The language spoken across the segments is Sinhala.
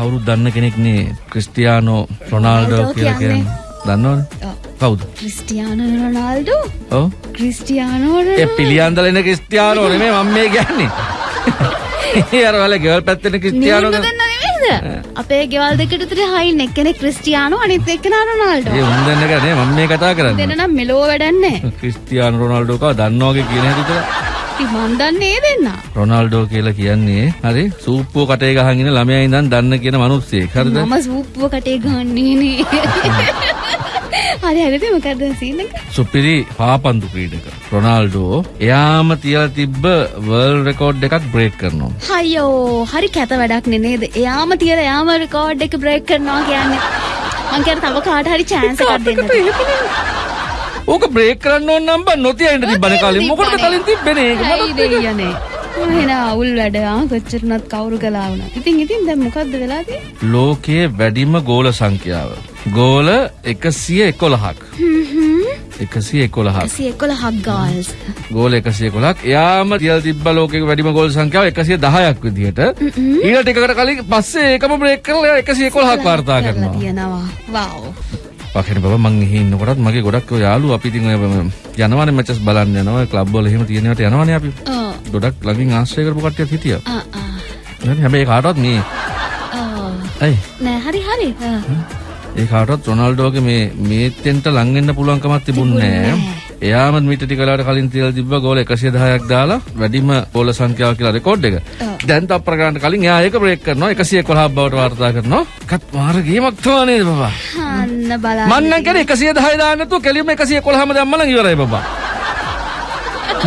කවුරුත් දන්න කෙනෙක්නේ ක්‍රිස්ටියානෝ රොනාල්ඩෝ කියලා කියන්නේ. දන්නවද. කවුද? Cristiano Ronaldo? ඔව්. ක්‍රිස්ටියානෝ ඒ රොනාල්ඩෝ. පිළියන්දලෙන ක්‍රිස්ටියානෝ නෙමෙයි මම මේ කියන්නේ. ඒ අර වල ගෙවල් පැත්තේ ක්‍රිස්ටියානෝ අපේ ගෙවල් දෙකට විතර හයින් එක්කෙනෙක් ක්‍රිස්ටියානෝ අනිත් එක්කෙනා රොනාල්ඩෝ. ඒ උන් දෙන්න එක නේ මම මේ කතා කරන්නේ. දෙන්න නම් මෙලෝ වැඩක් නැහැ. ක්‍රිස්ටියානෝ රොනාල්ඩෝ කව දන්නවගේ කියන හැටි විතර ඉතින් මන් දන්නේ. ඒ දෙන්න රොනාල්ඩෝ කියලා කියන්නේ හරි? සූප්පුව කටේ ගහගෙන ඉන්න ළමයා ඉඳන් දන්න කියන මිනිස්සෙක්. හරිද? මම සූප්පුව කටේ ගන්නේ නේ. හරි හරිද මොකද සීන් එක? සුපිරි පාපන්දු ක්‍රීඩක. රොනාල්ඩෝ එයාම තියලා තිබ්බ වර්ල්ඩ් රෙකෝඩ් එකක් බ්‍රේක් කරනවා. හයෝ හරි කැත වැඩක් නේ නේද? එයාම තියලා එයාම රෙකෝඩ් එක බ්‍රේක් කරනවා කියන්නේ. මං කියන තව කාට හරි chance එකක් දෙන්න ඕක බ්‍රේක් කරන්න ඕන නම් බං. නොතිය ඉන්න තිබ්බනේ කලින් මොකටද කලින් තිබ්බනේ ඒක ඇයි දෙයියනේ එහෙනම් අවුල් වැඩ ආ කොච්චරනත් කවුරු කළා වුණා. ඉතින් ඉතින් දැන් මොකද්ද වෙලා තියෙන්නේ? ලෝකයේ වැඩිම ගෝල සංඛ්‍යාව. ගෝල 111ක් 111ක් 111ක් ගාල්ස් ගෝල 111ක් එයාම තියලා තිබ්බ ලෝකයේ වැඩිම ගෝල් සංඛ්‍යාව 110ක් විදිහට. ඊට ටිකකට කලින් පස්සේ ඒකම බ්‍රේක් කරලා එයා 111ක් වාර්තා කරනවා. තියෙනවා. වව් පකෙන බබ මං එහි ඉන්නකොටත් මගේ ගොඩක් ඔය යාළුවෝ අපි ඉතින් ඔය යනවනේ මැචස් බලන්න යනවා. ක්ලබ් වල එහෙම තියෙනවට යනවනේ අපි. ඔව්. ගොඩක් ළඟින් ආශ්‍රය කරපු කට්ටියත් හිටියා. ආ ආ. හැබැයි කාටවත් මේ ඔව්. ඇයි? නෑ හරි හරි. ඒ කාටවත් රොනාල්ඩෝගේ මේ මේතෙන්ට ලං වෙන්න පුළුවන් කමක් තිබුණේ නෑ. එයාම මීට ටික වෙලාවට කලින් තියලා තිබ්බ ගෝල 110ක් දාලා වැඩිම ගෝල සංඛ්‍යාව කියලා රෙකෝඩ් එක. දැන් තප්පර ගන්නට කලින් එයා ඒක බ්‍රේක් කරනවා. 111ක් බවට වාර්තා කරනවා. කත් මාර ගේමක් තමයි නේද බබා? අන්න බලන්න මං නම් කියන්නේ 110 දාන්න නැතුව කෙලින්ම 111ම දැම්ම නම් ඉවරයි බබා.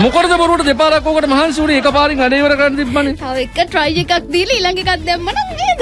මොකටද බරුවට දෙපාරක් ඕකට මහන්සි වුණේ එකපාරින් අඩේ ඉවර කරන්න තිබ්බනේ. තව එක try එකක් දීලා ඊළඟ එකක් දැම්ම නම් නේද